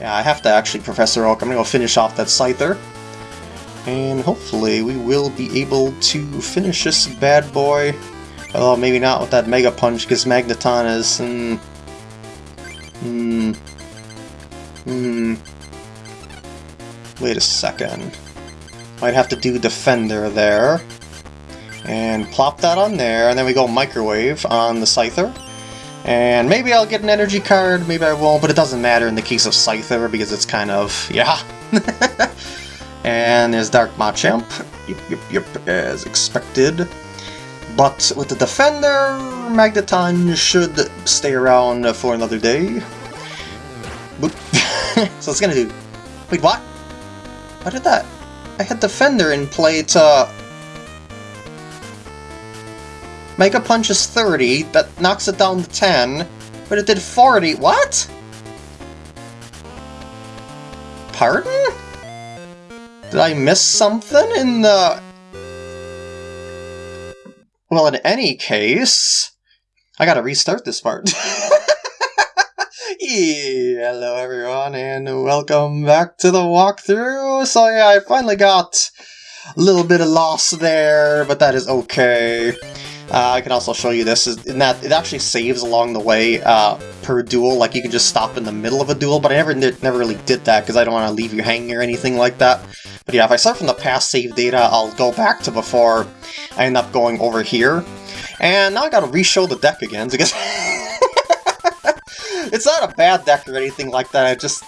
Yeah, I have to actually, Professor Oak. I'm gonna go finish off that Scyther. And hopefully we will be able to finish this bad boy. Although maybe not with that Mega Punch, because Magneton is... Hmm... Hmm... Hmm... Wait a second. Might have to do Defender there. And plop that on there, and then we go Microwave on the Scyther. And maybe I'll get an energy card, maybe I won't, but it doesn't matter in the case of Scyther because it's kind of, yeah. and there's Dark Machamp, yep, yep, yep, as expected. But with the Defender, Magneton should stay around for another day. so it's gonna do... Wait, what? What did that... I had the Defender in play to Mega Punch is 30, that knocks it down to 10, but it did 40. What? Pardon? Did I miss something in the... Well, in any case... I gotta restart this part. hello everyone, and welcome back to the walkthrough. So yeah, I finally got a little bit of loss there, but that is okay. Uh, I can also show you this, in that it actually saves along the way uh, per duel, like you can just stop in the middle of a duel, but I never never really did that because I don't want to leave you hanging or anything like that. But yeah, if I start from the past save data, I'll go back to before I end up going over here. And now I gotta re-show the deck again, because... it's not a bad deck or anything like that, I just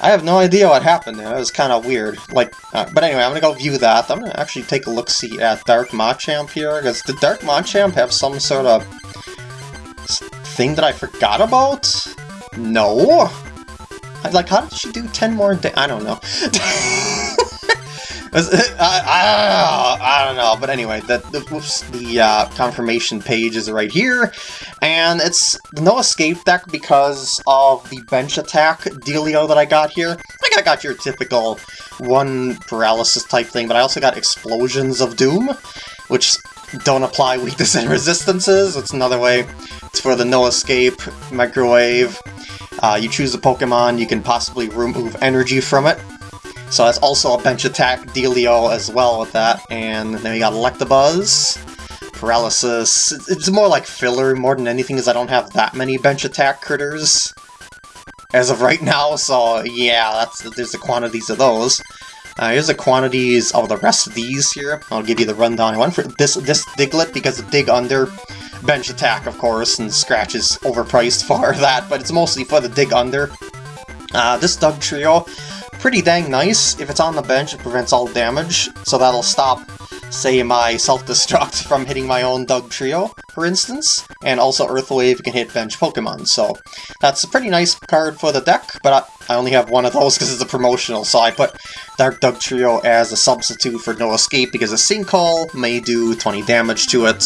I have no idea what happened there. It was kind of weird. Like, uh, but anyway, I'm gonna go view that. I'm gonna actually take a look see at Dark Machamp here because did Dark Machamp have some sort of thing that I forgot about? No. Like, how did she do 10 more I don't know. I, I, I, don't know, but anyway, the, the, whoops, the uh, confirmation page is right here, and it's no escape deck because of the bench attack dealio that I got here. Like, I got your typical one paralysis type thing, but I also got explosions of doom, which don't apply weakness and resistances. It's another way. It's for the no escape, microwave. Uh, you choose a Pokemon, you can possibly remove energy from it, so that's also a bench attack dealio as well with that. And then we got Electabuzz, Paralysis. It's more like filler more than anything because I don't have that many bench attack critters as of right now, so yeah, that's there's the quantities of those. Uh, here's the quantities of the rest of these here. I'll give you the rundown. I went for this this Diglett because the Dig Under bench attack, of course, and Scratch is overpriced for that, but it's mostly for the Dig Under. Uh, this Dugtrio, pretty dang nice. If it's on the bench, it prevents all damage, so that'll stop, say, my self-destruct from hitting my own Dugtrio, for instance. And also Earth Wave can hit bench Pokemon, so that's a pretty nice card for the deck, but I, I only have one of those because it's a promotional, so I put Dark Dugtrio as a substitute for No Escape because a Sinkhole may do 20 damage to it.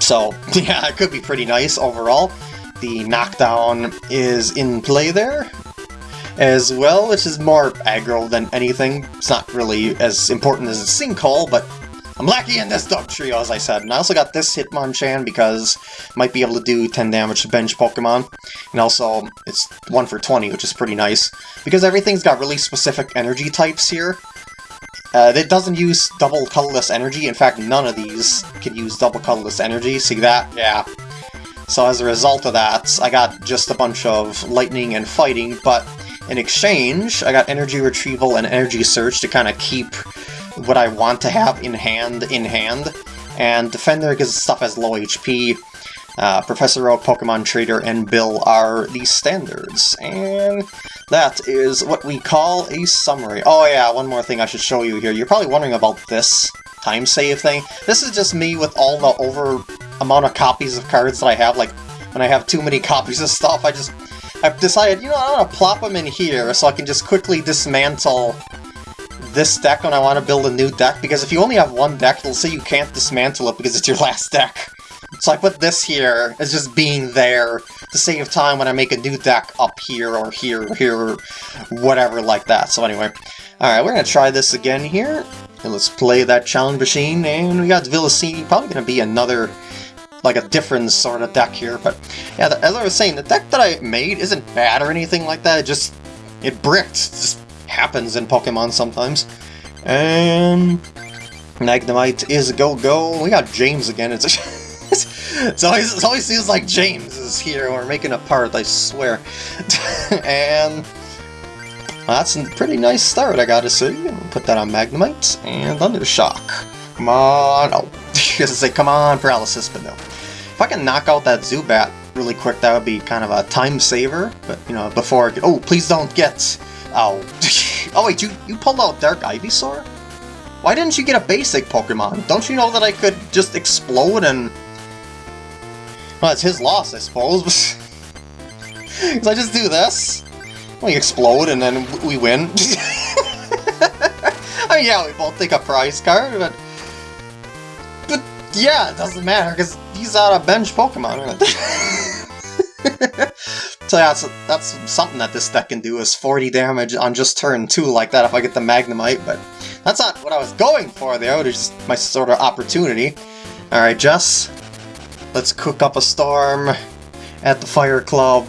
So, yeah, it could be pretty nice overall. The knockdown is in play there, as well, which is more aggro than anything. It's not really as important as a sinkhole, but I'm lucky in this Dugtrio, as I said. And I also got this Hitmonchan because I might be able to do 10 damage to bench Pokemon. And also, it's 1 for 20, which is pretty nice. Because everything's got really specific energy types here. Uh, it doesn't use double colorless energy. In fact, none of these can use double colorless energy. See that? Yeah. So as a result of that, I got just a bunch of lightning and fighting, but in exchange, I got energy retrieval and energy search to kind of keep what I want to have in hand in hand. And Defender, because stuff has low HP, uh, Professor Oak, Pokemon Trader, and Bill are the standards. And that is what we call a summary. Oh yeah, one more thing I should show you here. You're probably wondering about this time save thing. This is just me with all the over amount of copies of cards that I have. Like, when I have too many copies of stuff, I just I've decided, you know, I'm gonna plop them in here so I can just quickly dismantle this deck when I want to build a new deck, because if you only have one deck, it'll say you can't dismantle it because it's your last deck. So I put this here as just being there to save time when I make a new deck up here or here or here or whatever like that. So anyway, alright, we're gonna try this again here. And let's play that challenge machine, and we got Villasini, probably gonna be another like a different sort of deck here, but yeah, the, as I was saying, the deck that I made isn't bad or anything like that, it just it bricked. It just happens in Pokemon sometimes. And Magnemite is a go-go. We got James again. It's, it's always it always seems like James is here. We're making a part, I swear. and well, that's a pretty nice start, I gotta say. Put that on Magnemite and Thundershock. Come on. Oh, I was say, come on, Paralysis, but no. If I can knock out that Zubat really quick, that would be kind of a time saver. But, you know, before I get... Oh, please don't get... Oh. oh, wait, you, you pulled out Dark Ivysaur? Why didn't you get a basic Pokemon? Don't you know that I could just explode and... Well, it's his loss, I suppose. Because I just do this. We explode and then we win. I mean, yeah, we both take a prize card, but... Yeah, it doesn't matter, because he's out of bench Pokemon. so yeah, that's, that's something that this deck can do, is 40 damage on just turn 2 like that if I get the Magnemite, but that's not what I was going for there, it was just my sort of opportunity. Alright, Jess, let's cook up a storm at the Fire Club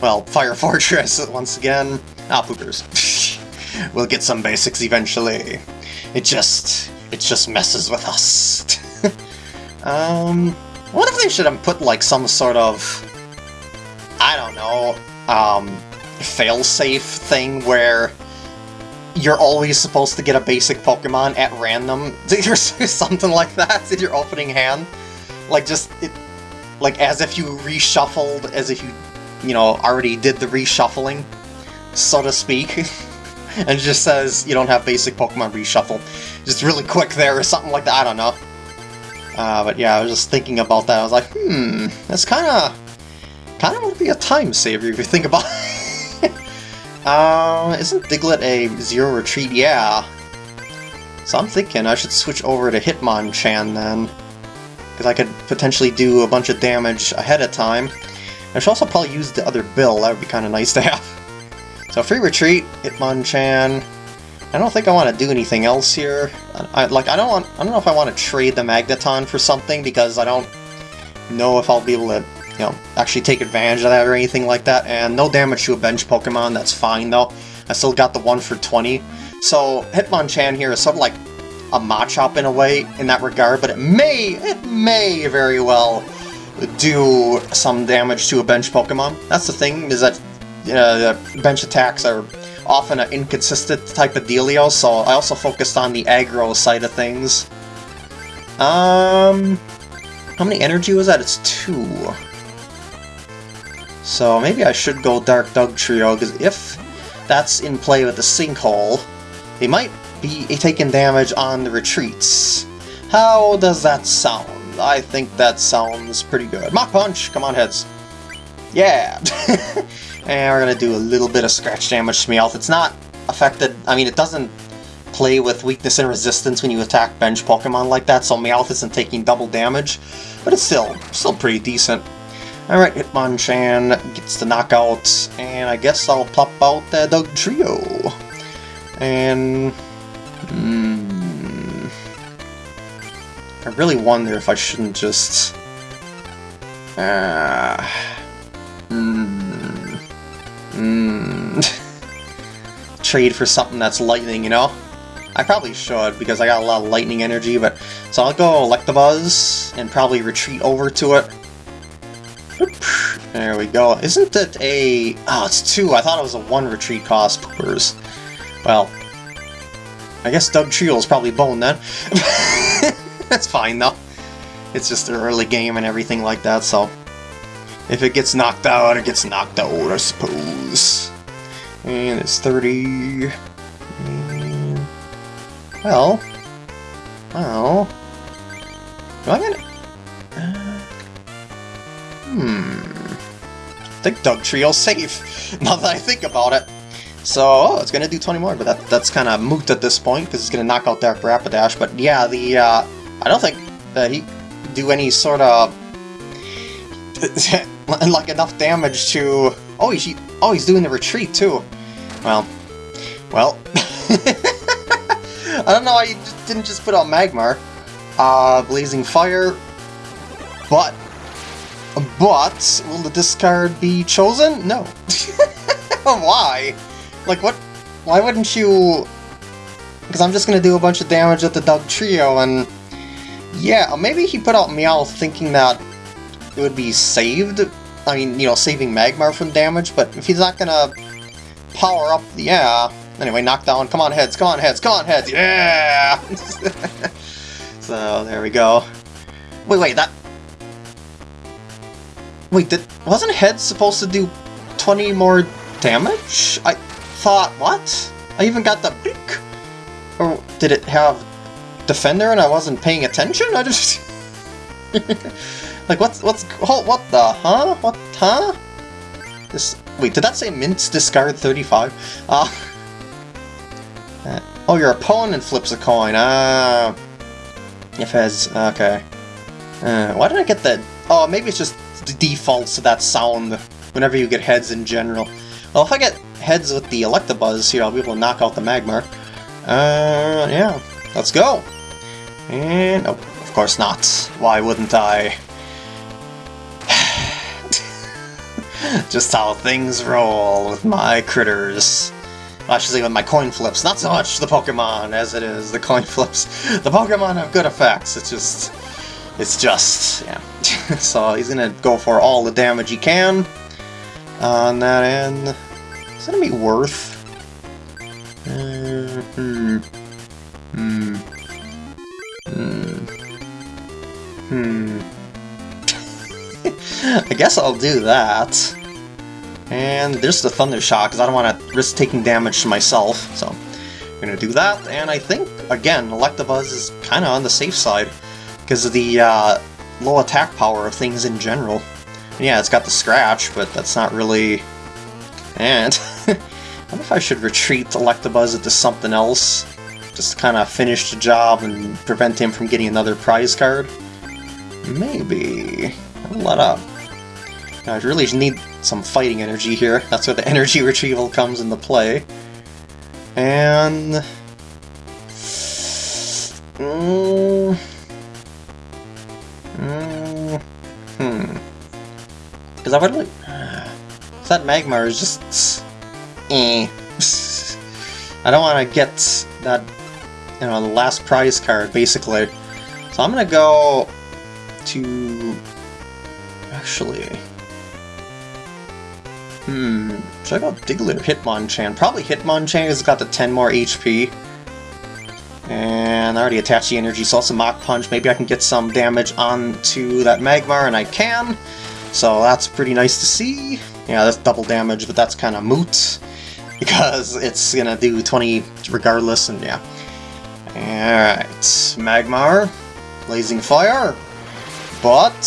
well, Fire Fortress once again. Ah, poopers. we'll get some basics eventually. It just... it just messes with us. Um... What if they should have put, like, some sort of... I don't know, um... fail-safe thing where you're always supposed to get a basic Pokemon at random, or something like that in your opening hand. Like, just, it, like, as if you reshuffled, as if you you know, already did the reshuffling, so to speak. and just says you don't have basic Pokemon reshuffle. Just really quick there or something like that, I don't know. Uh, but yeah, I was just thinking about that. I was like, hmm, that's kind of kind of would be a time saver if you think about it. uh, isn't Diglett a zero retreat? Yeah. So I'm thinking I should switch over to Hitmonchan then. Because I could potentially do a bunch of damage ahead of time. I should also probably use the other bill, that would be kind of nice to have. So free retreat, Hitmonchan. I don't think I want to do anything else here. I, like I don't want, I don't know if I want to trade the Magneton for something because I don't know if I'll be able to, you know, actually take advantage of that or anything like that. And no damage to a bench Pokemon, that's fine though. I still got the one for 20. So Hitmonchan here is sort of like a Machop in a way in that regard, but it may, it may very well do some damage to a bench Pokemon. That's the thing, is that uh, bench attacks are often an inconsistent type of dealio, so I also focused on the aggro side of things. Um, how many energy was that? It's two. So maybe I should go Dark Dugtrio, because if that's in play with the Sinkhole, they might be taking damage on the retreats. How does that sound? I think that sounds pretty good. Mach Punch! Come on, heads. Yeah! and we're gonna do a little bit of scratch damage to Meowth. It's not affected, I mean, it doesn't play with weakness and resistance when you attack bench Pokemon like that, so Meowth isn't taking double damage, but it's still, still pretty decent. Alright, Hitmonchan gets the knockout, and I guess I'll plop out the Dugtrio. And... Hmm... I really wonder if I shouldn't just... Uh, trade for something that's lightning, you know? I probably should, because I got a lot of lightning energy, but... So I'll go Electabuzz, and probably retreat over to it. There we go. Isn't it a... Oh, it's two. I thought it was a one retreat cost. Poopers. Well, I guess Dugtrio is probably bone then. That's fine, though. It's just an early game and everything like that, so... If it gets knocked out, it gets knocked out, I suppose. And it's 30... And... Well... Well... Do I get... Uh, hmm... I think Dugtrio's safe, now that I think about it. So, oh, it's gonna do 20 more, but that, that's kind of moot at this point, because it's gonna knock out Dark Rapidash, but yeah, the, uh, I don't think that he do any sort of like enough damage to. Oh, he's oh he's doing the retreat too. Well, well, I don't know why you didn't just put out Magmar, uh, Blazing Fire, but but will the discard be chosen? No. why? Like, what? Why wouldn't you... Because I'm just going to do a bunch of damage with the Dugtrio, and... Yeah, maybe he put out Meowth thinking that it would be saved. I mean, you know, saving Magmar from damage, but if he's not going to power up... Yeah. Anyway, knock down. Come on, heads. Come on, heads. Come on, heads. Yeah! so, there we go. Wait, wait, that... Wait, did, wasn't Head supposed to do 20 more damage? I thought, what? I even got the beak. Or did it have Defender and I wasn't paying attention? I just... like, what's, what's, oh, what the, huh? What, huh? This, wait, did that say Mints discard 35? Uh, uh, oh, your opponent flips a coin, ah. If has, okay. Uh, why did I get that? Oh, maybe it's just the defaults to that sound whenever you get heads in general. Well, if I get heads with the Electabuzz here, I'll be able to knock out the Magmar. Uh, yeah, let's go. And, oh, of course not. Why wouldn't I? Just how things roll with my critters. Well, I should say with my coin flips. Not so much the Pokemon as it is the coin flips. The Pokemon have good effects. It's just... It's just, yeah. so he's gonna go for all the damage he can on that end. Is that gonna be worth? Hmm. Hmm. Hmm. Hmm. I guess I'll do that. And there's the Thunder Shock, because I don't want to risk taking damage to myself, so I'm to do that. And I think, again, Electabuzz is kind of on the safe side, because of the uh, low attack power of things in general. And yeah, it's got the scratch, but that's not really... And... I wonder if I should retreat Electabuzz into something else, just to kind of finish the job and prevent him from getting another prize card. Maybe. Let up. I really need some fighting energy here. That's where the energy retrieval comes into play. And... Mm, mm, hmm. Because I would like... That Magmar is just... Eh. I don't want to get that, you know, the last prize card, basically. So I'm going to go to... Actually... Hmm, should I go Diglett or Hitmonchan? Probably Hitmonchan has got the 10 more HP. And I already attached the energy, so also Mach Punch. Maybe I can get some damage onto that Magmar, and I can. So that's pretty nice to see. Yeah, that's double damage, but that's kind of moot. Because it's gonna do 20 regardless, and yeah. Alright, Magmar, Blazing Fire, but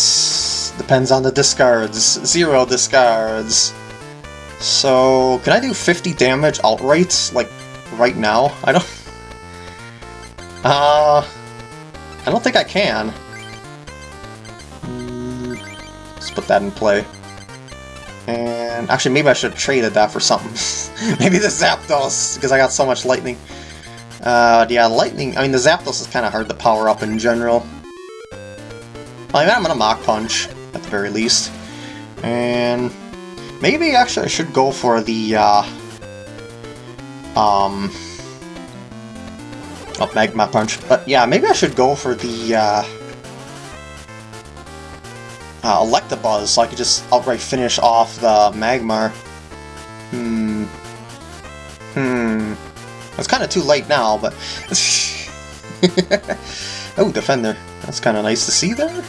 depends on the discards. Zero discards. So, can I do 50 damage outright, like, right now? I don't... Uh... I don't think I can. Mm, let's put that in play. And actually, maybe I should have traded that for something. maybe the Zapdos, because I got so much lightning. Uh, yeah, lightning... I mean, the Zapdos is kind of hard to power up in general. I mean, I'm gonna Mach Punch, at the very least. And... Maybe actually I should go for the, uh, um, oh, Magma Punch. But yeah, maybe I should go for the, uh, uh, Electabuzz so I could just outright finish off the Magmar. Hmm. Hmm. It's kind of too late now, but... oh, Defender. That's kind of nice to see there.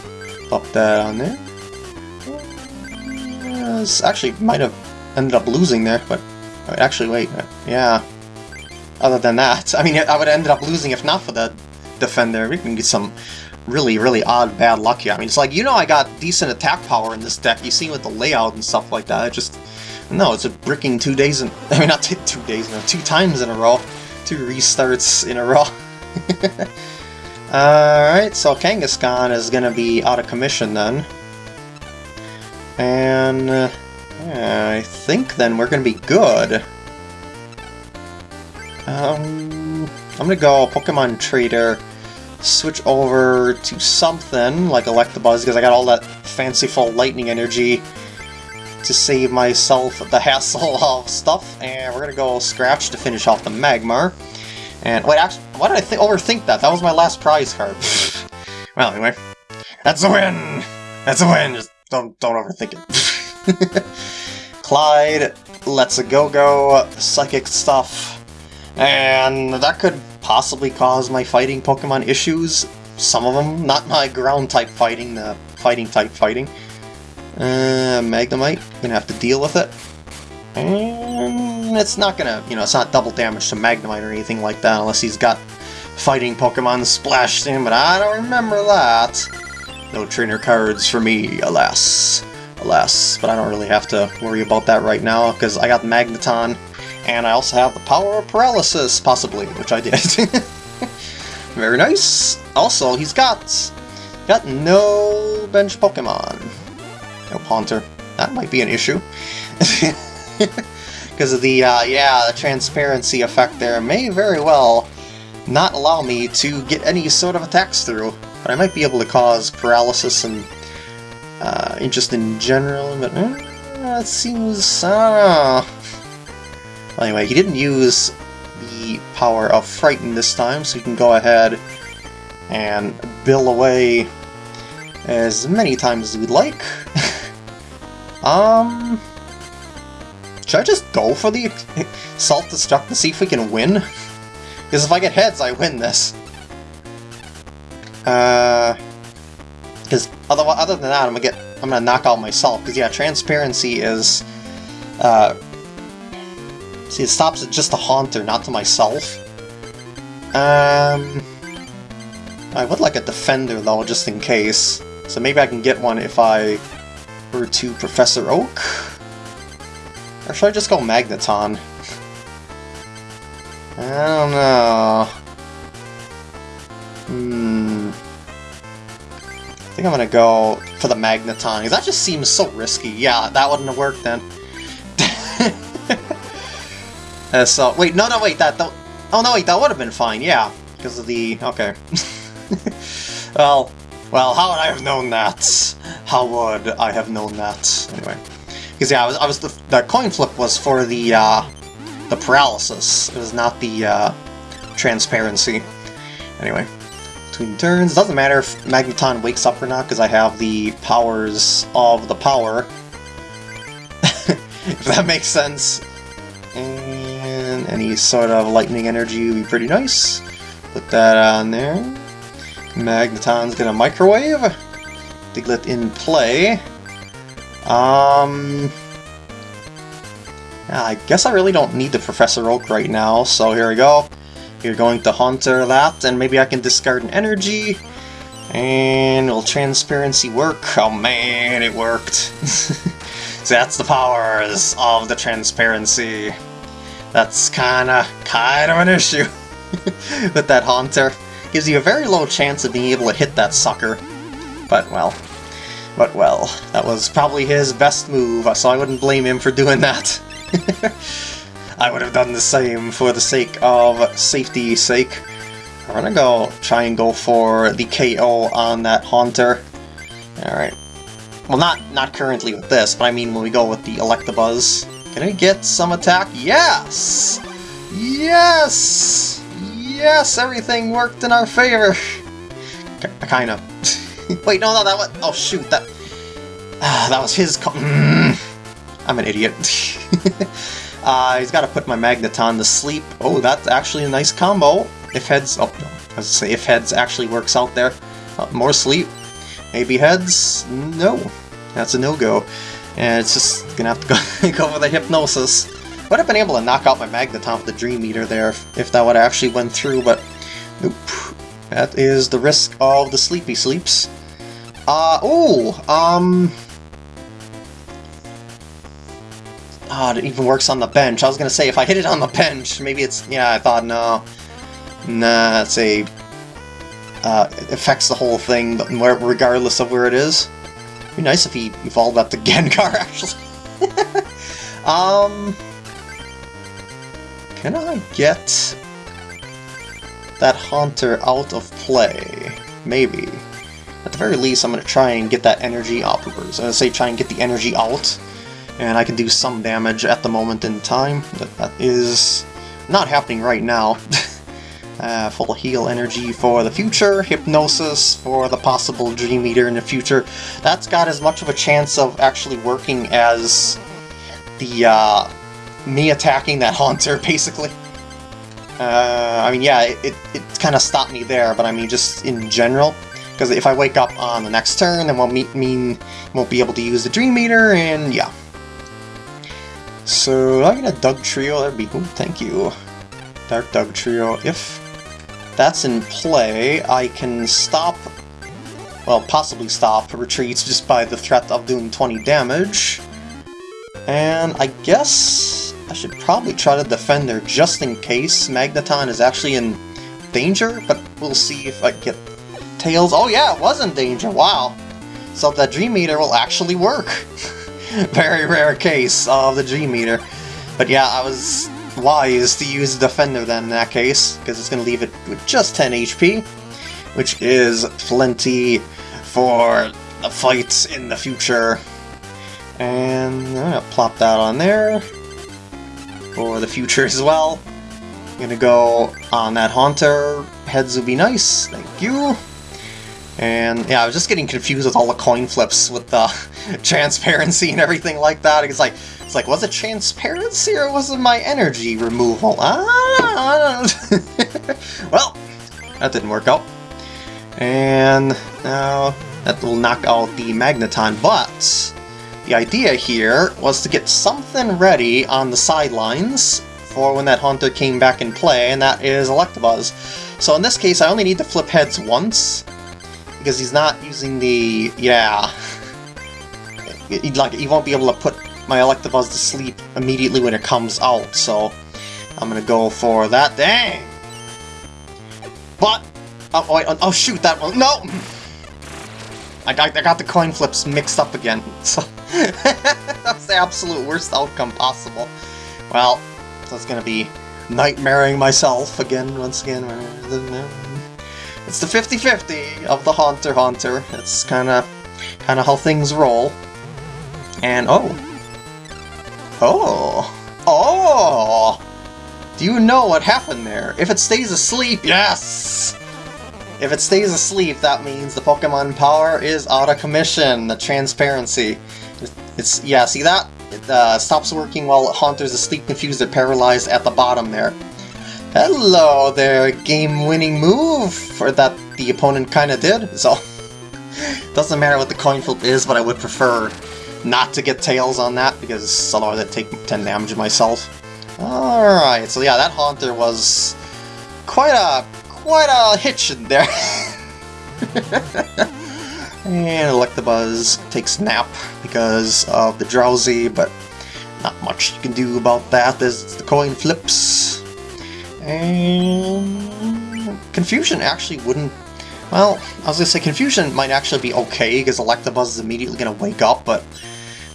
Pop that on there actually might have ended up losing there, but actually, wait, uh, yeah. Other than that, I mean, I would have ended up losing if not for the Defender. We can get some really, really odd bad luck here. I mean, it's like, you know I got decent attack power in this deck. You see with the layout and stuff like that. It just, no, it's a bricking two days in, I mean, not two days, no, two times in a row. Two restarts in a row. Alright, so Kangaskhan is going to be out of commission then. And uh, I think then we're going to be good. Um, I'm going to go Pokemon Trader, switch over to something like Electabuzz because I got all that fanciful lightning energy. to save myself the hassle of stuff, and we're gonna go Scratch to finish off the Magmar. And wait, actually, why did I th overthink that? That was my last prize card. well, anyway, that's a win. That's a win. Just don't don't overthink it. Clyde, Let's a Go Go, Psychic stuff, and that could possibly cause my fighting Pokemon issues. Some of them, not my ground type fighting, the fighting type fighting. Uh, Magnemite, gonna have to deal with it. And it's not gonna, you know, it's not double damage to Magnemite or anything like that unless he's got fighting Pokemon splashed in, but I don't remember that. No trainer cards for me, alas. Alas, but I don't really have to worry about that right now because I got Magneton, and I also have the power of paralysis, possibly, which I did. Very nice. Also, he's got got no bench Pokemon. No Haunter. That might be an issue. Because of the, uh, yeah, the transparency effect there may very well not allow me to get any sort of attacks through. But I might be able to cause paralysis and uh, just in general, but uh, it seems, I. Well, anyway, he didn't use the power of Frighten this time, so he can go ahead and bill away as many times as we'd like. um... Should I just go for the self-destruct to see if we can win? Because if I get heads, I win this. Uh... Because other, other than that, I'm gonna get I'm gonna knock out myself. Because yeah, transparency is uh, See, it stops at just a Haunter, not to myself. Um, I would like a Defender, though, just in case. So maybe I can get one if I were to Professor Oak? Or should I just go Magneton? I don't know. Hmm. I think I'm gonna go for the Magneton, because that just seems so risky. Yeah, that wouldn't have worked then. Uh, so, wait, no, no, wait, that, that oh no, wait, that would have been fine, yeah, because of the, okay. well, well, how would I have known that? How would I have known that? Anyway, because yeah, I was, I was the, the coin flip was for the, uh, the paralysis, it was not the, uh, transparency. Anyway, between turns, doesn't matter if Magneton wakes up or not, because I have the powers of the power. if that makes sense. And any sort of lightning energy would be pretty nice. Put that on there. Magneton's gonna microwave. Diglett in play. Um... I guess I really don't need the Professor Oak right now, so here we go. You're going to Haunter that, and maybe I can discard an energy. And will Transparency work? Oh man, it worked. so that's the powers of the Transparency. That's kinda, kind of an issue with that Haunter. Gives you a very low chance of being able to hit that sucker. But, well, but well, that was probably his best move, so I wouldn't blame him for doing that. I would have done the same for the sake of safety's sake. I'm gonna go try and go for the KO on that Haunter. Alright. Well, not not currently with this, but I mean when we go with the Electabuzz. Can I get some attack? Yes! Yes! Yes, everything worked in our favor. Kind of. Wait, no, no, that was... Oh, shoot, that... That was his... I'm an idiot. uh, he's got to put my Magneton to sleep. Oh, that's actually a nice combo. If heads... Oh, no. I was say, if heads actually works out there. Uh, more sleep. Maybe heads? No. That's a no-go. And it's just gonna have to go, go for the Hypnosis. Would have been able to knock out my Magneton with the Dream Eater there if, if that would actually went through, but nope. That is the risk of the Sleepy Sleeps. Uh, oh, um... oh, it even works on the bench. I was gonna say, if I hit it on the bench, maybe it's... Yeah, I thought, no. Nah, it's a... Uh, it affects the whole thing, regardless of where it is. It'd be nice if he evolved up to Gengar, actually. um... Can I get that Haunter out of play? Maybe. At the very least, I'm going to try and get that energy out. I'm going to say try and get the energy out. And I can do some damage at the moment in time. but that is not happening right now. uh, full heal energy for the future, hypnosis for the possible Dream Eater in the future. That's got as much of a chance of actually working as the uh, me attacking that Haunter, basically. Uh, I mean, yeah, it, it, it kind of stopped me there, but I mean, just in general. Because if I wake up on the next turn, then won't mean won't be able to use the Dream Eater, and yeah. So I get a Dugtrio, that'd be cool, thank you. Dark Dugtrio, If that's in play, I can stop, well, possibly stop retreats just by the threat of doing 20 damage. And I guess I should probably try to Defender just in case Magneton is actually in danger, but we'll see if I get Tails. Oh yeah, it was in danger, wow. So the Dream Eater will actually work. Very rare case of the G-meter. But yeah, I was wise to use Defender then in that case, because it's going to leave it with just 10 HP, which is plenty for the fights in the future. And I'm going to plop that on there for the future as well. I'm going to go on that Haunter. Heads would be nice, thank you. And yeah, I was just getting confused with all the coin flips with the transparency and everything like that. It's like, it's like, was it transparency or was it my energy removal? Ah, well, that didn't work out. And now that will knock out the Magneton, but the idea here was to get something ready on the sidelines for when that Haunter came back in play, and that is Electabuzz. So in this case, I only need to flip heads once, because he's not using the... yeah... He, like, he won't be able to put my Electabuzz to sleep immediately when it comes out, so I'm gonna go for that. Dang! But... Oh, wait, oh, oh shoot, that one... No! I got, I got the coin flips mixed up again, so... that's the absolute worst outcome possible. Well, that's gonna be nightmaring myself again, once again. It's the 50-50 of the Haunter Haunter. It's kind of kind of how things roll. And oh, oh, oh! Do you know what happened there? If it stays asleep, yes! If it stays asleep, that means the Pokemon power is out of commission. The transparency. It's yeah. See that? It uh, stops working while Haunter's asleep, confused, or paralyzed at the bottom there. Hello there, game-winning move for that the opponent kind of did, so... Doesn't matter what the coin flip is, but I would prefer not to get Tails on that, because otherwise I'd take 10 damage myself. Alright, so yeah, that Haunter was quite a quite a hitch in there. and Electabuzz takes nap because of the drowsy, but not much you can do about that. There's the coin flips. And Confusion actually wouldn't... Well, I was to say Confusion might actually be okay, because Electabuzz is immediately to wake up, but...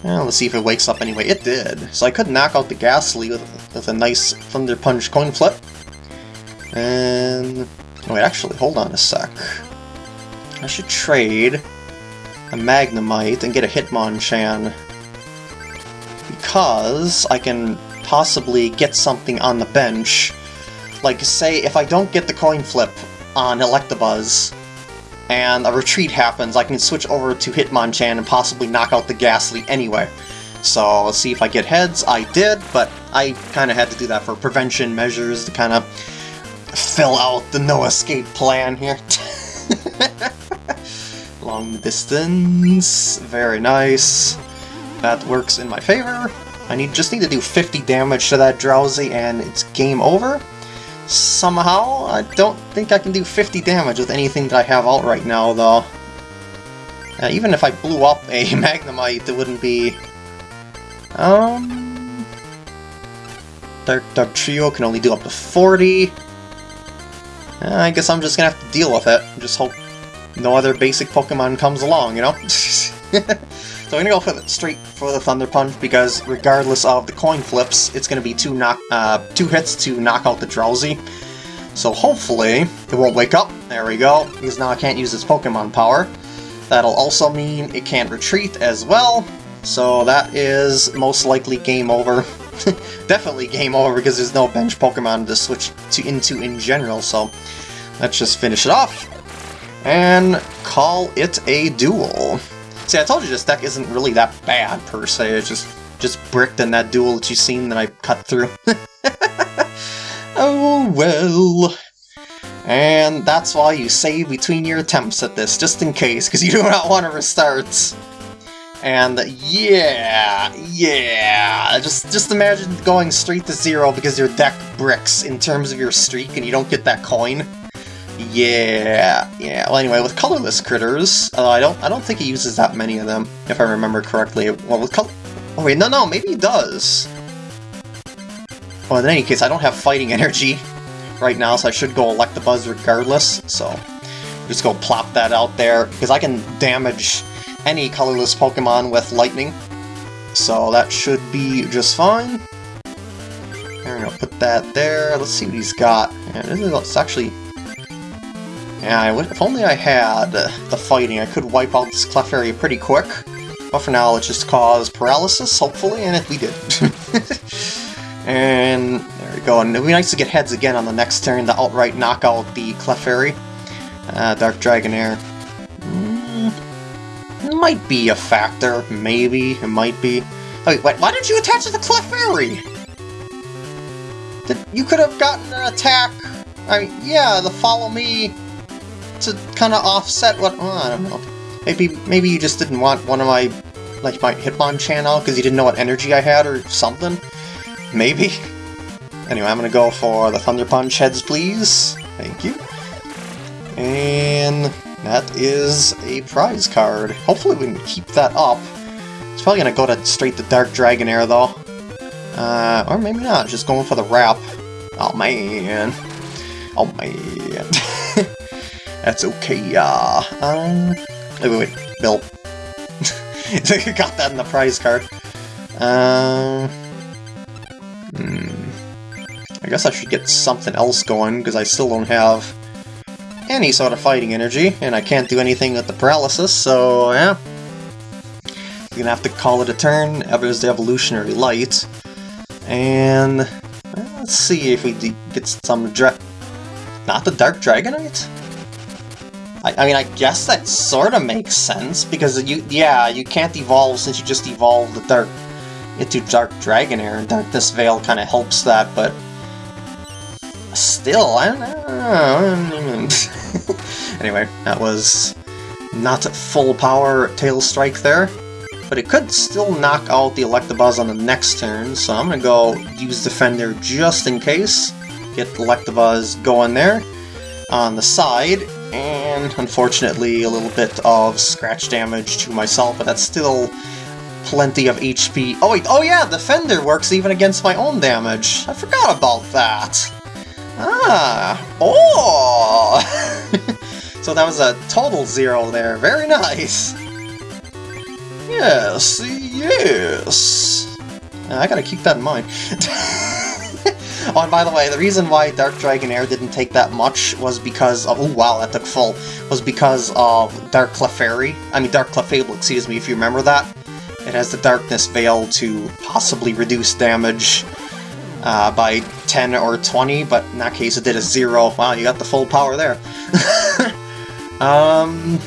Well, let's see if it wakes up anyway. It did. So I could knock out the Gastly with, with a nice Thunder Punch coin flip. And... Oh, wait, actually, hold on a sec. I should trade a Magnemite and get a Hitmonchan. Because I can possibly get something on the bench like, say, if I don't get the coin flip on Electabuzz, and a retreat happens, I can switch over to Hitmonchan and possibly knock out the Gastly anyway. So, let's see if I get heads. I did, but I kind of had to do that for prevention measures to kind of fill out the no-escape plan here. Long distance, very nice. That works in my favor. I need just need to do 50 damage to that Drowzee and it's game over somehow. I don't think I can do 50 damage with anything that I have out right now, though. Uh, even if I blew up a Magnemite, it wouldn't be... Um... Dark Dark Trio can only do up to 40. Uh, I guess I'm just gonna have to deal with it. Just hope no other basic Pokemon comes along, you know? So I'm gonna go for the, straight for the Thunder Punch because regardless of the coin flips, it's gonna be two knock uh, two hits to knock out the Drowzee. So hopefully it won't wake up. There we go. Because now I can't use its Pokemon power. That'll also mean it can't retreat as well. So that is most likely game over. Definitely game over because there's no bench Pokemon to switch to into in general, so let's just finish it off and call it a duel. See, I told you this deck isn't really that bad per se, it's just just bricked in that duel that you've seen that I cut through. oh well. And that's why you save between your attempts at this, just in case, because you do not want to restart. And yeah, yeah, just just imagine going straight to zero because your deck bricks in terms of your streak and you don't get that coin. Yeah, yeah. Well, anyway, with colorless critters, although I don't, I don't think he uses that many of them, if I remember correctly. Well, with color, oh wait, no, no, maybe he does. Well, in any case, I don't have fighting energy, right now, so I should go Electabuzz regardless, so just go plop that out there, because I can damage any colorless Pokemon with Lightning, so that should be just fine. I'm gonna put that there, let's see what he's got. Yeah, it's actually... Yeah, if only I had the fighting, I could wipe out this Clefairy pretty quick. But for now, let's just cause paralysis, hopefully, and if we did. and there we go, and it'd be nice to get heads again on the next turn to outright knock out the Clefairy. Uh, Dark Dragonair. Mm, might be a factor, maybe, it might be. Oh, wait, wait why did you attach to the Clefairy? Did, you could have gotten an attack, I mean, yeah, the Follow Me to kind of offset what, oh, I don't know. Maybe, maybe you just didn't want one of my, like, my Hitmonchan channel because you didn't know what energy I had or something? Maybe? Anyway, I'm gonna go for the Thunder Punch heads, please. Thank you. And that is a prize card. Hopefully we can keep that up. It's probably gonna go to straight to Dark Dragonair, though. Uh, or maybe not, just going for the wrap. Oh, man. Oh, man. That's okay, uh... Um... Wait, wait, wait. Bill. Got that in the prize card. Um... Hmm... I guess I should get something else going, because I still don't have any sort of fighting energy, and I can't do anything with the paralysis, so yeah. You're gonna have to call it a turn, there's the Evolutionary Light. And... Let's see if we get some dra- Not the Dark Dragonite? I, I mean, I guess that sort of makes sense, because you, yeah, you can't evolve since you just evolved the Dark into Dark Dragonair, and Darkness Veil kind of helps that, but still, I don't know. anyway, that was not a full power Tail Strike there, but it could still knock out the Electabuzz on the next turn, so I'm gonna go use Defender just in case. Get Electabuzz going there on the side, and unfortunately a little bit of scratch damage to myself, but that's still plenty of HP. Oh wait, oh yeah, Defender works even against my own damage. I forgot about that. Ah! Oh! so that was a total zero there. Very nice! Yes, yes! I gotta keep that in mind. oh, and by the way, the reason why Dark Dragonair didn't take that much was because of- oh wow, that took full, was because of Dark Clefairy, I mean Dark Clefable, excuse me, if you remember that. It has the Darkness Veil to possibly reduce damage uh, by 10 or 20, but in that case it did a 0. Wow, you got the full power there. um,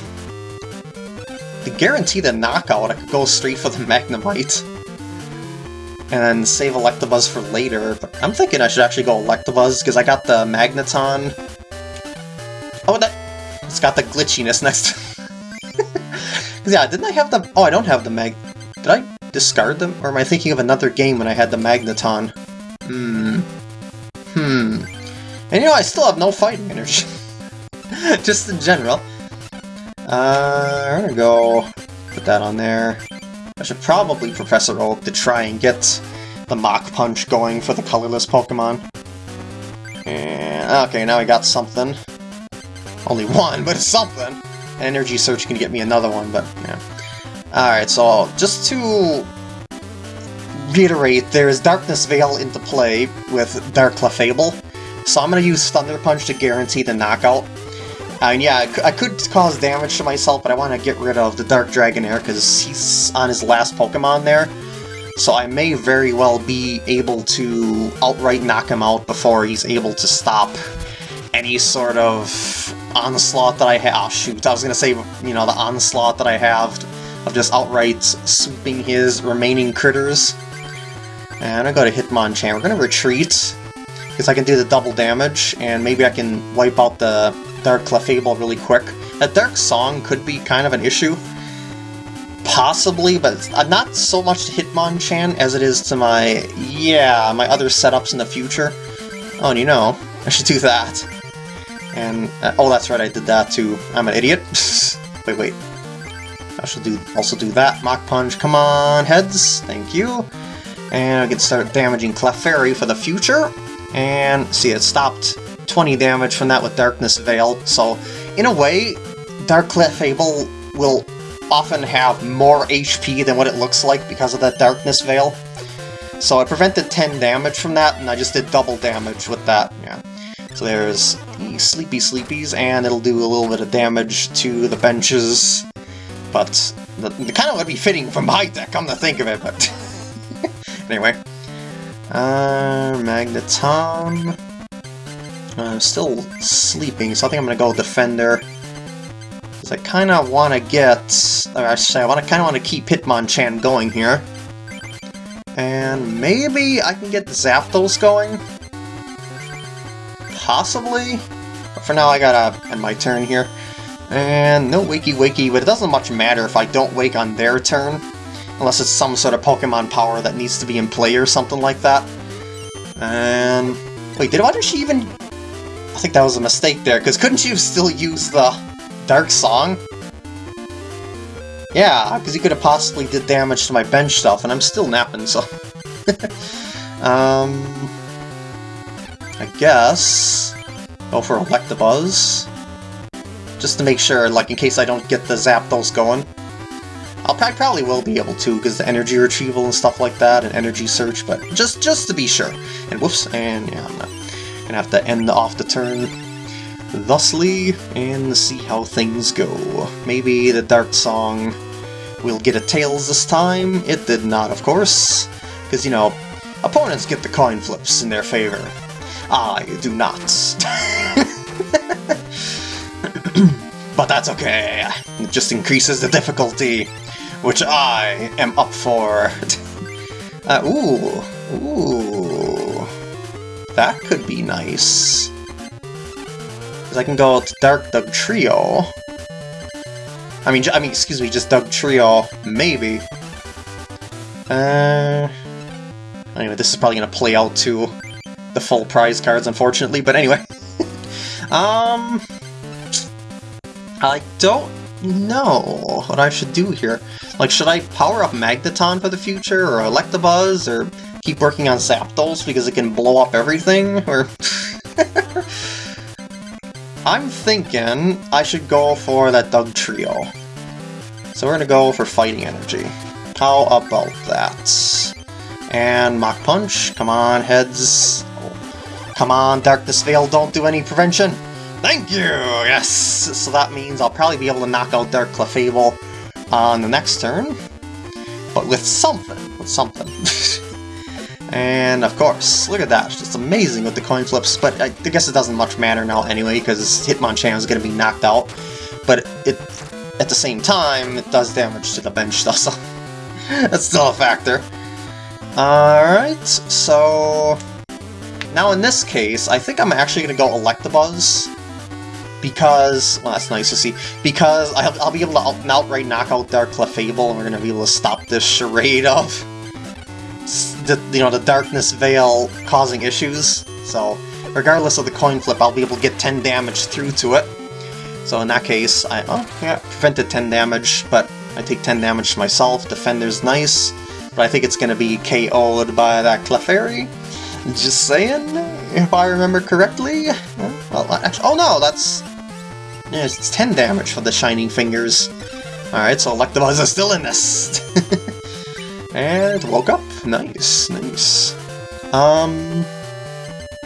to guarantee the knockout, I could go straight for the Magnemite. And save Electabuzz for later, but I'm thinking I should actually go Electabuzz, because I got the Magneton. Oh, that... It's got the glitchiness next yeah, didn't I have the... Oh, I don't have the Mag... Did I discard them? Or am I thinking of another game when I had the Magneton? Hmm. Hmm. And you know, I still have no fighting energy. Just in general. Uh, I'm gonna go put that on there. I should probably Professor Oak to try and get the Mach Punch going for the colorless Pokemon. And, okay, now I got something. Only one, but it's something. An Energy Search can get me another one, but, yeah. Alright, so just to reiterate, there is Darkness Veil into play with Dark Clefable, so I'm going to use Thunder Punch to guarantee the knockout. I mean, yeah, I could cause damage to myself, but I want to get rid of the Dark Dragonair because he's on his last Pokemon there. So I may very well be able to outright knock him out before he's able to stop any sort of onslaught that I have. Oh, shoot, I was going to say, you know, the onslaught that I have of just outright sweeping his remaining critters. And I go to Hitmonchan. We're going to retreat, because I can do the double damage, and maybe I can wipe out the Dark Clefable really quick. That Dark Song could be kind of an issue. Possibly, but uh, not so much to Hitmonchan as it is to my, yeah, my other setups in the future. Oh, and you know, I should do that. And, uh, oh, that's right, I did that too. I'm an idiot. wait, wait. I should do also do that. Mach Punch, come on, heads. Thank you. And I can start damaging Clefairy for the future. And see, it stopped 20 damage from that with Darkness Veil. So, in a way, Dark Clefable will often have more HP than what it looks like because of that Darkness Veil. So I prevented 10 damage from that, and I just did double damage with that. Yeah. So there's the Sleepy Sleepies, and it'll do a little bit of damage to the benches. But the, the kind of would be fitting for my deck, come to think of it, but... anyway. Uh, Magneton... I'm still sleeping, so I think I'm gonna go Defender. Because I kind of want to get... Or I say, I want to kind of want to keep Hitmonchan going here. And maybe I can get Zapdos going? Possibly? But for now, I gotta end my turn here. And no Wakey Wakey, but it doesn't much matter if I don't wake on their turn. Unless it's some sort of Pokemon power that needs to be in play or something like that. And... Wait, did why did she even... I think that was a mistake there, because couldn't you still use the Dark Song? Yeah, because you could have possibly did damage to my bench stuff, and I'm still napping, so... um... I guess... Go for Electabuzz. Just to make sure, like, in case I don't get the Zapdos going. I'll I probably will be able to, because the energy retrieval and stuff like that, and energy search, but just just to be sure. And whoops, and yeah, I'm gonna have to end off the turn thusly, and see how things go. Maybe the Dark Song will get a Tails this time. It did not, of course, because, you know, opponents get the coin flips in their favor. I do not. but that's okay. It just increases the difficulty, which I am up for. uh, ooh, ooh. That could be nice. Because I can go to Dark Dugtrio. I mean, I mean, excuse me, just Dugtrio, maybe. Uh, anyway, this is probably going to play out to the full prize cards, unfortunately, but anyway. um, I don't know what I should do here. Like, should I power up Magneton for the future, or Electabuzz, or keep working on Zapdos because it can blow up everything, or... I'm thinking I should go for that Dugtrio. So we're gonna go for Fighting Energy. How about that? And Mach Punch, come on, heads. Come on, Darkness Veil, don't do any prevention. Thank you! Yes! So that means I'll probably be able to knock out Dark Clefable on the next turn. But with something. With something. And of course, look at that, it's amazing with the coin flips, but I, guess it doesn't much matter now anyway, because Hitmonchan is going to be knocked out. But it, at the same time, it does damage to the bench stuff, so that's still a factor. Alright, so... Now in this case, I think I'm actually going to go Electabuzz, because, well that's nice to see, because I'll, I'll be able to outright knock out Dark Clefable, and we're going to be able to stop this charade of the, you know, the darkness veil causing issues. So, regardless of the coin flip, I'll be able to get 10 damage through to it. So in that case, I oh, yeah, prevented 10 damage, but I take 10 damage to myself. Defender's nice, but I think it's going to be KO'd by that Clefairy. Just saying, if I remember correctly. Well, actually, oh no, that's... Yeah, it's 10 damage for the Shining Fingers. Alright, so Electabuzz is still in this. and woke up. Nice, nice. Um,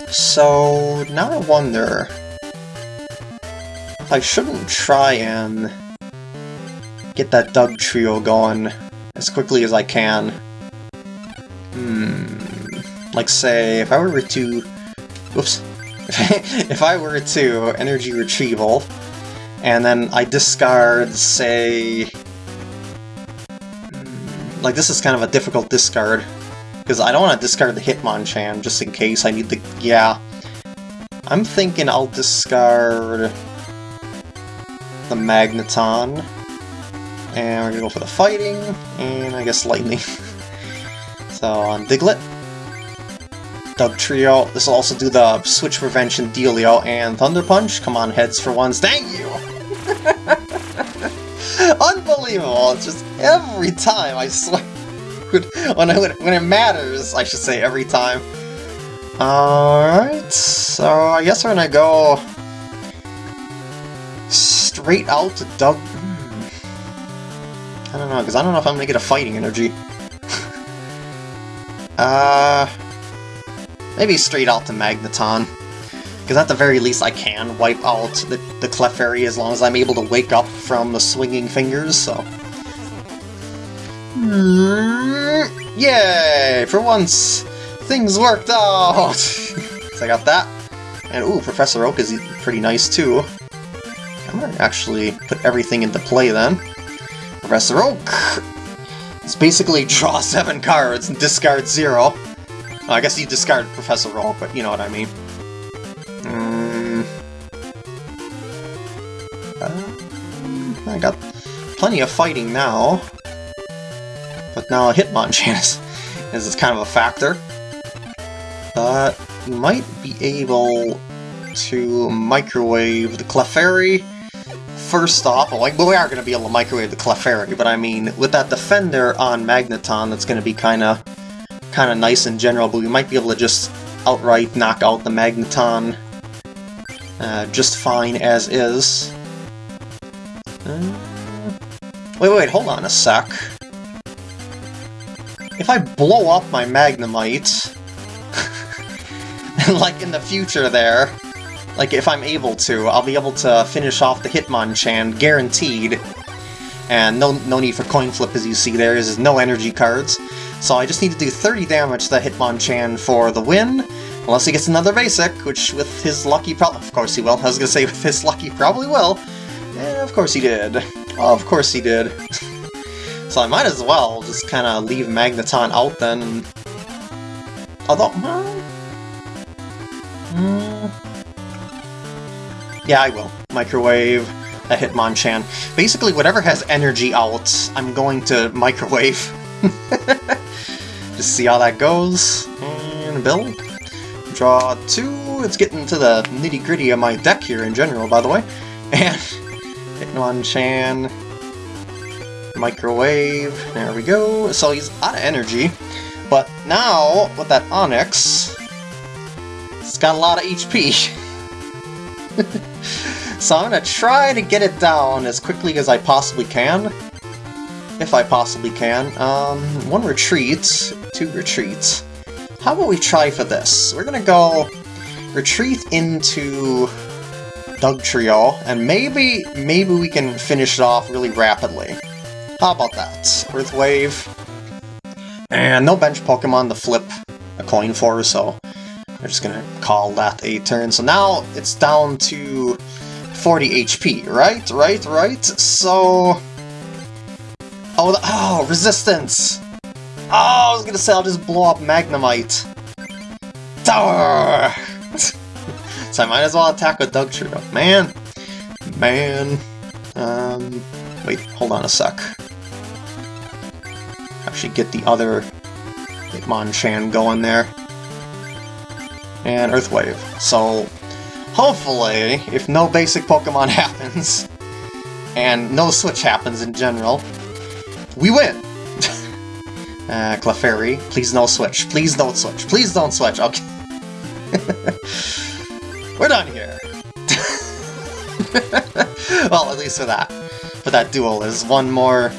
so now I wonder. I shouldn't try and get that Dugtrio going as quickly as I can. Hmm. Like, say, if I were to... Oops. if I were to energy retrieval, and then I discard, say... Like, this is kind of a difficult discard, because I don't want to discard the Hitmonchan just in case I need the... Yeah. I'm thinking I'll discard the Magneton, and we're gonna go for the fighting, and I guess lightning. so on Diglett, Dugtrio. This will also do the Switch Prevention Dealio and Thunder Punch. Come on, heads for once. Thank you! Unbelievable! It's just every time, I swear. when, I, when it matters, I should say every time. Alright, so I guess we're gonna go straight out to Doug... Hmm. I don't know, because I don't know if I'm gonna get a fighting energy. uh... Maybe straight out to Magneton. Because at the very least I can wipe out the, the Clefairy as long as I'm able to wake up from the swinging fingers, so... Hmm, yay! For once, things worked out! so I got that. And ooh, Professor Oak is pretty nice too. I'm gonna actually put everything into play then. Professor Oak! It's basically draw seven cards and discard zero. I guess you discard Professor Oak, but you know what I mean. Plenty of fighting now. But now a Hitmonchan is, is kind of a factor. But you might be able to microwave the Clefairy first off, well, like, we are going to be able to microwave the Clefairy, but I mean, with that Defender on Magneton, that's going to be kind of kind of nice in general, but we might be able to just outright knock out the Magneton uh, just fine as is. Uh, wait, wait, hold on a sec. If I blow up my Magnemite, like in the future there, like, if I'm able to, I'll be able to finish off the Hitmonchan, guaranteed. And no, no need for coin flip, as you see there, there's no energy cards. So I just need to do 30 damage to the Hitmonchan for the win, unless he gets another basic, which with his lucky probably... Of course he will. I was gonna say with his lucky probably will. Yeah, of course he did. Of course he did. so I might as well just kind of leave Magneton out then. Although... Well, hmm, yeah, I will. Microwave a Hitmonchan. Basically, whatever has energy out, I'm going to microwave. Just see how that goes. And build. Draw two. It's getting to the nitty-gritty of my deck here in general, by the way. And Hitmonchan. Microwave. There we go. So he's out of energy. But now, with that Onix, it's got a lot of HP. so I'm gonna try to get it down as quickly as I possibly can. If I possibly can. Um, one retreat, two retreats. How about we try for this? We're gonna go retreat into Dugtrio, and maybe, maybe we can finish it off really rapidly. How about that? Earth Wave. And no bench Pokemon to flip a coin for, so we're just gonna call that a turn. So now it's down to 40 HP, right? Right, right? So... Oh, oh, resistance! Oh, I was gonna say I'll just blow up Magnemite. Tower! So I might as well attack with Dugtrio. Man! Man! Um, wait, hold on a sec. Actually get the other Hitmonchan going there and Earth Wave. So, hopefully, if no basic Pokemon happens, and no Switch happens in general, we win! uh, Clefairy, please no Switch. Please don't Switch. Please don't Switch. Okay. We're done here. well, at least for that. For that duel, there's one more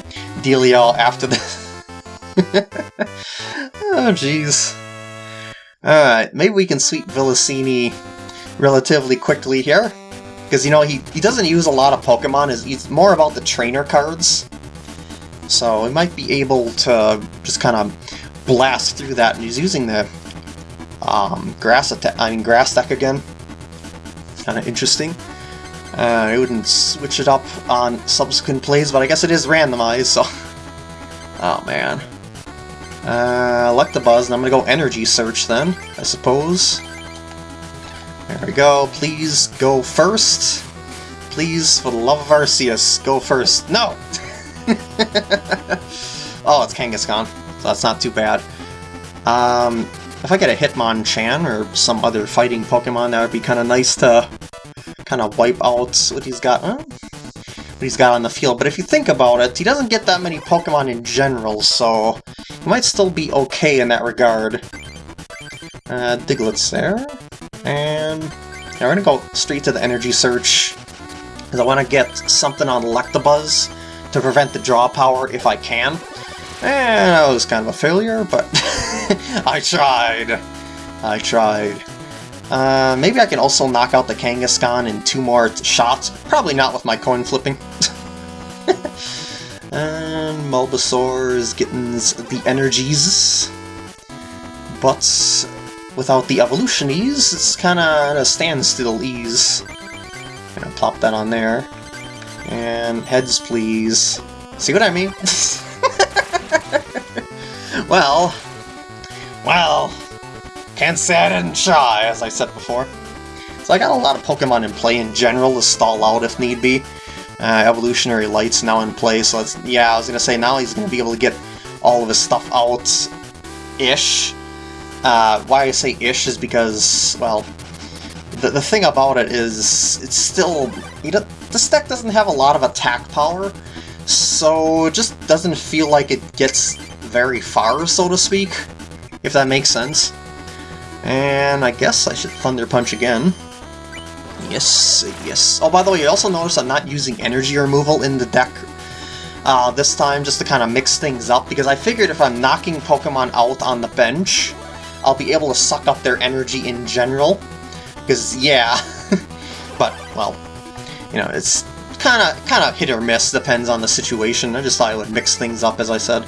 dealio after this. oh, jeez. Alright, maybe we can sweep Villasini relatively quickly here. Because, you know, he, he doesn't use a lot of Pokemon, he's more about the trainer cards. So he might be able to just kind of blast through that, and he's using the um, grass attack, I mean grass deck again. Kind of interesting. Uh, I wouldn't switch it up on subsequent plays, but I guess it is randomized, so... oh, man. Uh, Electabuzz, and I'm gonna go Energy Search then, I suppose. There we go. Please go first. Please, for the love of Arceus, go first. No! oh, it's Kangaskhan, so that's not too bad. Um, if I get a Hitmonchan or some other fighting Pokemon, that would be kind of nice to kind of wipe out what he's got. Huh? What he's got on the field. But if you think about it, he doesn't get that many Pokemon in general, so he might still be okay in that regard. Uh, Diglett's there. And yeah, we're gonna go straight to the energy search. Because I want to get something on Electabuzz to prevent the draw power if I can. And that was kind of a failure, but I tried. I tried. Uh, maybe I can also knock out the Kangaskhan in two more shots. Probably not with my coin flipping. and Bulbasaur is getting the energies. But without the evolutionies, it's kind of a standstill ease. Gonna plop that on there. And heads, please. See what I mean? well, well, can't say I didn't try, as I said before. So I got a lot of Pokemon in play in general to stall out if need be. Uh, Evolutionary Light's now in play, so it's, yeah, I was gonna say now he's gonna be able to get all of his stuff out-ish. Uh, why I say ish is because, well, the, the thing about it is, it's still, you know, this deck doesn't have a lot of attack power, so it just doesn't feel like it gets very far, so to speak, if that makes sense. And I guess I should Thunder Punch again. Yes, yes. Oh, by the way, you also notice I'm not using energy removal in the deck uh, this time, just to kind of mix things up, because I figured if I'm knocking Pokemon out on the bench, I'll be able to suck up their energy in general. Because, yeah. but, well, you know, it's kind of kind of hit or miss, depends on the situation. I just thought I would mix things up, as I said.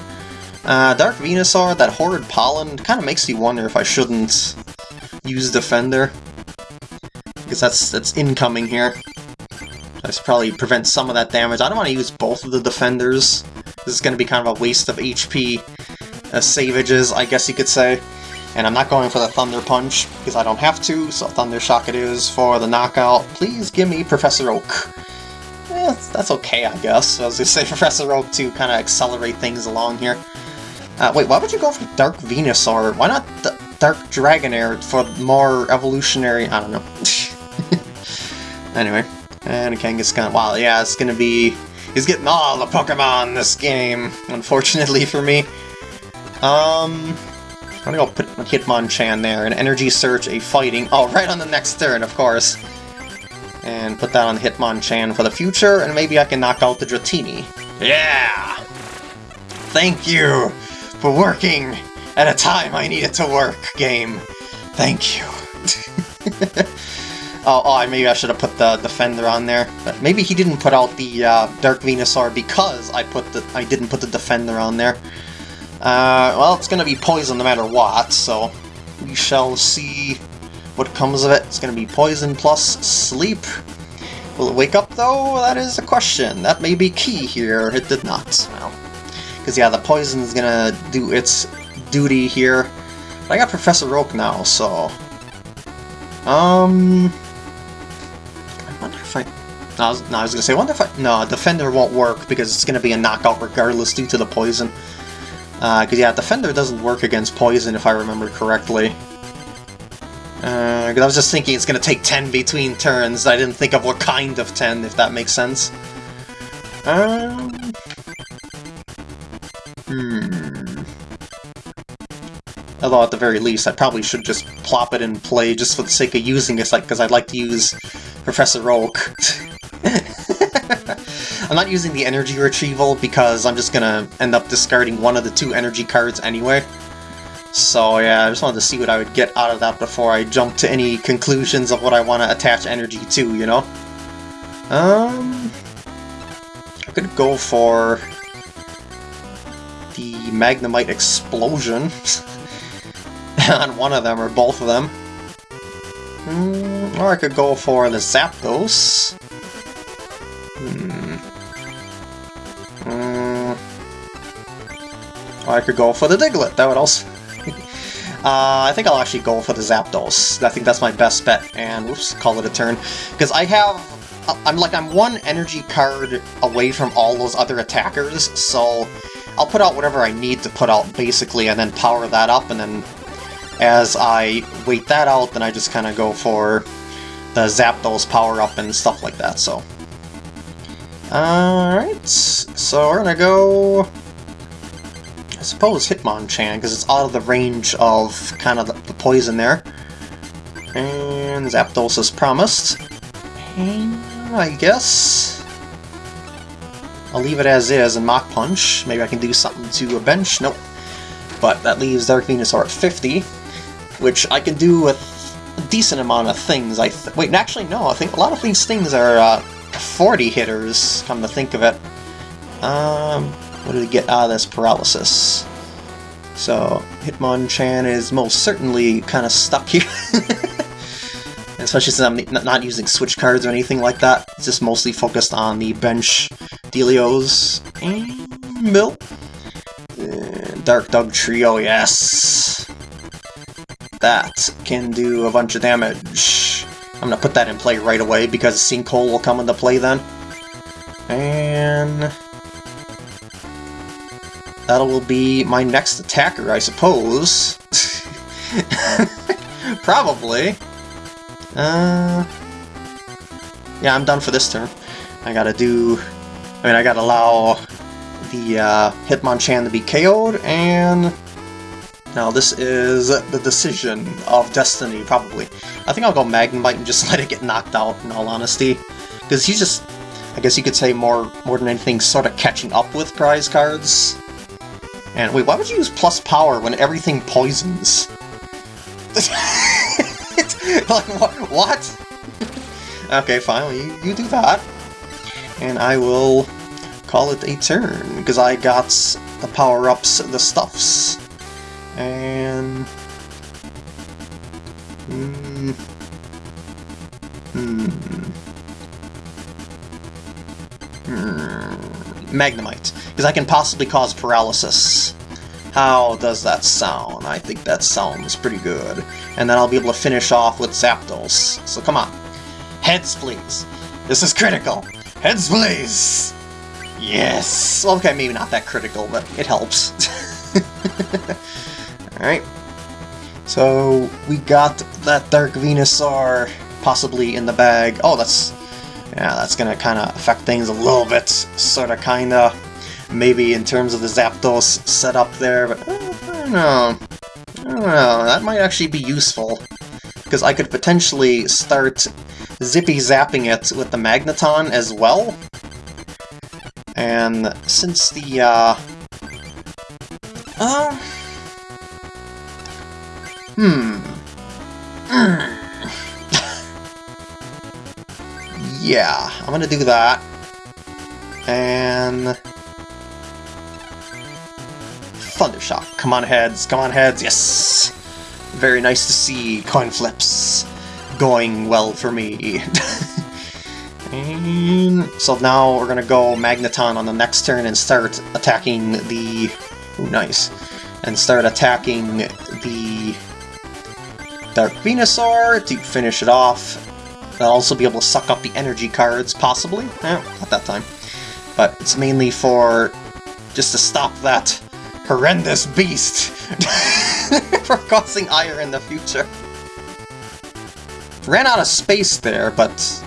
Uh, Dark Venusaur, that Horrid Pollen, kind of makes you wonder if I shouldn't use Defender. Because that's, that's incoming here. I should probably prevent some of that damage. I don't want to use both of the Defenders. This is going to be kind of a waste of HP uh, savages, I guess you could say. And I'm not going for the Thunder Punch, because I don't have to, so Thunder Shock it is for the knockout. Please give me Professor Oak. Eh, that's okay, I guess. I was going to say Professor Oak to kind of accelerate things along here. Uh, wait, why would you go for Dark Venusaur? Why not the Dark Dragonair for more evolutionary... I don't know. anyway, and a Kangaskhan. Wow, yeah, it's gonna be... He's getting all the Pokemon this game, unfortunately for me. Um... I'm gonna go put Hitmonchan there, an Energy Search, a Fighting. Oh, right on the next turn, of course. And put that on Hitmonchan for the future, and maybe I can knock out the Dratini. Yeah! Thank you for working at a time I needed to work, game. Thank you. oh, oh, maybe I should have put the Defender on there. But maybe he didn't put out the uh, Dark Venusaur because I put the I didn't put the Defender on there. Uh, well, it's going to be poison no matter what, so we shall see what comes of it. It's going to be poison plus sleep. Will it wake up, though? That is a question. That may be key here. It did not. Well, because, yeah, the poison is to do its duty here. But I got Professor Oak now, so... Um... I wonder if I... No, I was, no, I was to say, I wonder if I... No, Defender won't work because it's to be a knockout regardless due to the poison. Uh, because, uh, yeah, Defender doesn't work against poison, if I remember correctly. Uh, I was just thinking it's going to take 10 between turns. I didn't think of what kind of 10, if that makes sense. Um... Hmm... Although at the very least, I probably should just plop it in play just for the sake of using it, like because I'd like to use Professor Oak. I'm not using the energy retrieval because I'm just gonna end up discarding one of the two energy cards anyway. So yeah, I just wanted to see what I would get out of that before I jump to any conclusions of what I want to attach energy to, you know? Um, I could go for Magnemite Explosion on one of them or both of them. Mm, or I could go for the Zapdos. Mm. Or I could go for the Diglett. That would also... Uh, I think I'll actually go for the Zapdos. I think that's my best bet, and whoops, call it a turn. Because I have... I'm like, I'm one energy card away from all those other attackers, so I'll put out whatever I need to put out, basically, and then power that up, and then as I wait that out, then I just kind of go for the Zapdos power-up and stuff like that, so... Alright, so we're gonna go... I suppose Hitmonchan, because it's out of the range of kind of the, the poison there. And Zapdos as promised. And I guess... I'll leave it as is and Mach Punch. Maybe I can do something to a bench. Nope. But that leaves Dark Venusaur at 50, which I can do with a decent amount of things. I Wait, actually, no. I think a lot of these things are uh, 40 hitters, come to think of it. Um, what did we get out of this paralysis? So, Hitmonchan is most certainly kind of stuck here. Especially since I'm not using switch cards or anything like that. It's just mostly focused on the bench. And Bill. Mm, and Dark Dugtrio, yes. That can do a bunch of damage. I'm gonna put that in play right away because Sinkhole will come into play then. And... That will be my next attacker, I suppose. Probably. Uh, yeah, I'm done for this turn. I gotta do... I mean, I gotta allow the uh, Hitmonchan to be KO'd, and... Now, this is the decision of Destiny, probably. I think I'll go Magnemite and just let it get knocked out, in all honesty. Because he's just, I guess you could say more, more than anything, sort of catching up with prize cards. And wait, why would you use plus power when everything poisons? like, what? okay, fine, you, you do that. And I will call it a turn, because I got the power-ups, the stuffs. And... Hmm... Hmm... Hmm... Magnemite, because I can possibly cause paralysis. How does that sound? I think that sounds pretty good. And then I'll be able to finish off with Zapdos. So come on. Heads, please. This is critical. Heads, please! Yes! Okay, maybe not that critical, but it helps. Alright. So, we got that Dark Venusaur possibly in the bag. Oh, that's yeah, that's gonna kind of affect things a little bit, sort of, kind of. Maybe in terms of the Zapdos setup there, but uh, I don't know. I don't know, that might actually be useful. Because I could potentially start zippy-zapping it with the Magneton as well. And since the, uh... Uh... Hmm... Hmm... yeah, I'm gonna do that. And... Thundershock. Come on, heads. Come on, heads. Yes! Very nice to see coin flips going well for me. so now we're gonna go Magneton on the next turn and start attacking the... Ooh, nice. And start attacking the Dark Venusaur to finish it off. I'll also be able to suck up the energy cards, possibly. Eh, not that time. But it's mainly for just to stop that horrendous beast from causing ire in the future. Ran out of space there, but...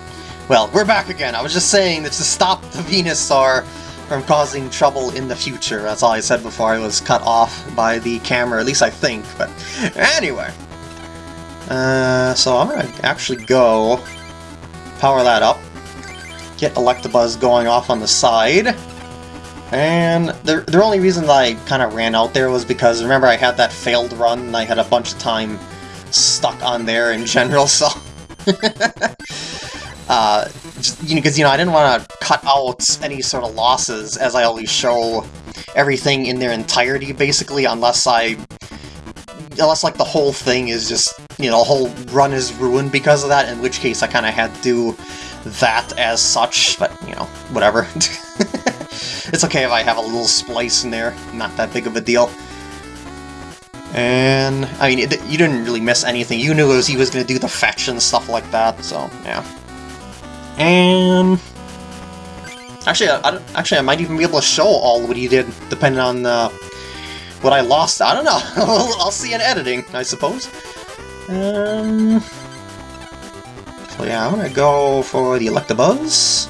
Well, we're back again. I was just saying that to stop the Venusaur from causing trouble in the future. That's all I said before I was cut off by the camera, at least I think. But anyway. Uh, so I'm gonna actually go power that up, get Electabuzz going off on the side, and the, the only reason I kind of ran out there was because, remember, I had that failed run, and I had a bunch of time stuck on there in general, so... Uh, you know, because, you know, I didn't want to cut out any sort of losses as I always show everything in their entirety, basically, unless I... Unless, like, the whole thing is just, you know, the whole run is ruined because of that, in which case I kind of had to do that as such, but, you know, whatever. it's okay if I have a little splice in there, not that big of a deal. And, I mean, it, you didn't really miss anything. You knew was, he was going to do the fetch and stuff like that, so, yeah. And... Actually, I, actually, I might even be able to show all what he did, depending on uh, what I lost. I don't know. I'll see in editing, I suppose. Um... So yeah, I'm gonna go for the Electabuzz.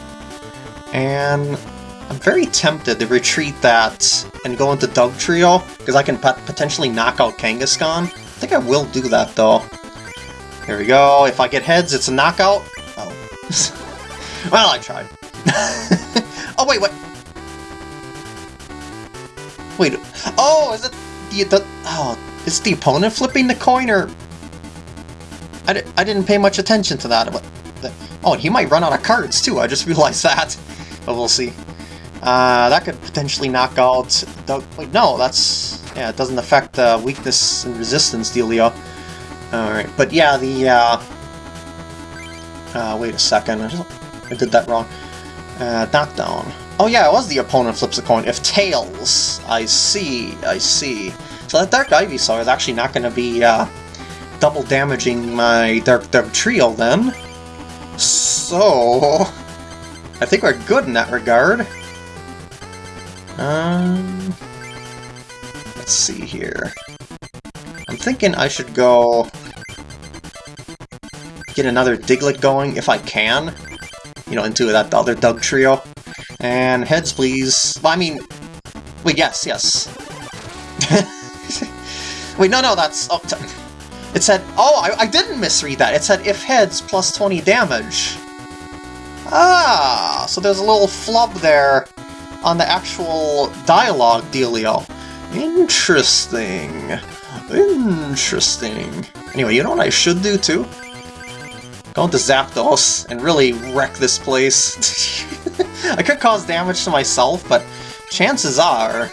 And I'm very tempted to retreat that and go into Dugtrio, because I can potentially knock out Kangaskhan. I think I will do that, though. Here we go. If I get heads, it's a knockout. Oh. well, I tried. oh, wait, what? Wait. Oh, is it the, the... Oh, is the opponent flipping the coin, or... I, di I didn't pay much attention to that. Oh, he might run out of cards, too. I just realized that. But we'll see. Uh, that could potentially knock out... The, wait, no, that's... Yeah, it doesn't affect uh, weakness and resistance dealio. Alright, but yeah, the... Uh, uh, wait a second, I, just, I did that wrong. Uh, knockdown. Oh yeah, it was the opponent flips a coin. If tails, I see, I see. So that Dark Ivysaur is actually not going to be uh, double damaging my Dark Dugtrio then. So... I think we're good in that regard. Um, let's see here. I'm thinking I should go get another Diglett going if I can. You know, into that other Dugtrio. And heads, please. Well, I mean, wait, yes, yes. wait, no, no, that's... Oh, it said... Oh, I, I didn't misread that. It said if heads plus 20 damage. Ah, so there's a little flub there on the actual dialogue dealio. Interesting. Interesting. Anyway, you know what I should do too? Go into Zapdos and really wreck this place. I could cause damage to myself, but chances are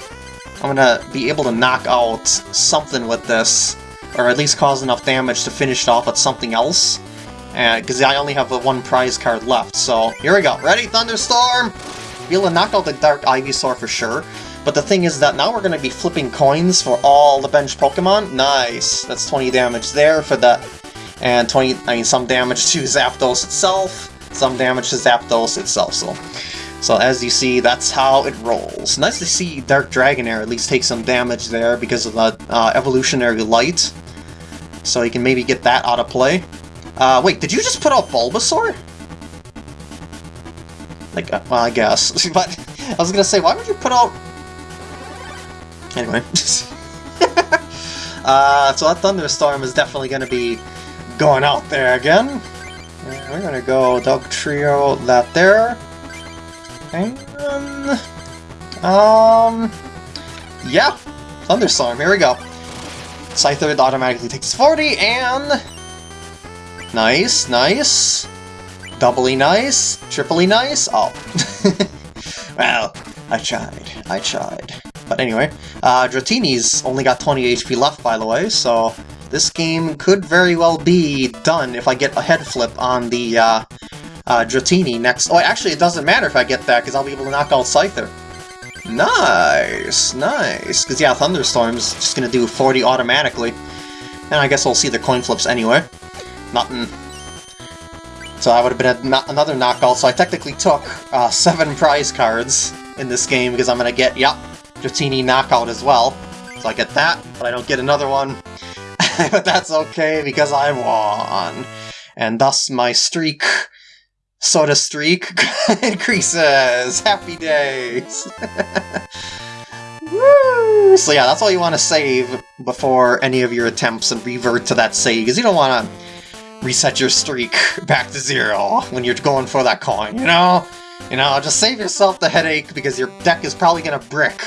I'm gonna be able to knock out something with this, or at least cause enough damage to finish it off with something else. Uh, because I only have one prize card left, so here we go. Ready, Thunderstorm? Be able to knock out the Dark Ivysaur for sure. But the thing is that now we're going to be flipping coins for all the bench Pokemon. Nice. That's 20 damage there for that. And 20, I mean, some damage to Zapdos itself, some damage to Zapdos itself. So, so as you see, that's how it rolls. Nice to see Dark Dragonair at least take some damage there because of the uh, Evolutionary Light. So you can maybe get that out of play. Uh, wait, did you just put out Bulbasaur? Like, uh, well, I guess. but I was gonna say, why would you put out... Anyway. uh, so that Thunderstorm is definitely gonna be going out there again. We're gonna go Dugtrio that there. And... Um... Yeah! Thunderstorm, here we go. Scyther automatically takes 40, and... Nice, nice. Doubly nice? Triply nice? Oh. well, I tried. I tried. But anyway, uh, Dratini's only got 20 HP left, by the way, so this game could very well be done if I get a head flip on the uh, uh, Dratini next. Oh, actually, it doesn't matter if I get that, because I'll be able to knock out Scyther. Nice, nice. Because, yeah, Thunderstorm's just going to do 40 automatically. And I guess we'll see the coin flips anyway. Nothing so that would have been another knockout, so I technically took uh, seven prize cards in this game because I'm going to get, yep, Dratini knockout as well. So I get that, but I don't get another one. but that's okay because I won. And thus my streak, soda streak, increases. Happy days. Woo! So yeah, that's all you want to save before any of your attempts and revert to that save, because you don't want to reset your streak back to zero when you're going for that coin, you know? You know, just save yourself the headache because your deck is probably gonna brick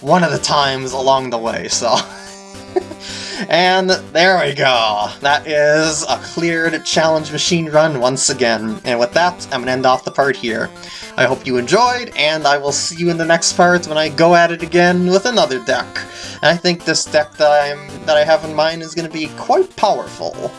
one of the times along the way, so... And there we go. That is a cleared challenge machine run once again. And with that, I'm going to end off the part here. I hope you enjoyed, and I will see you in the next part when I go at it again with another deck. And I think this deck that, I'm, that I have in mind is going to be quite powerful.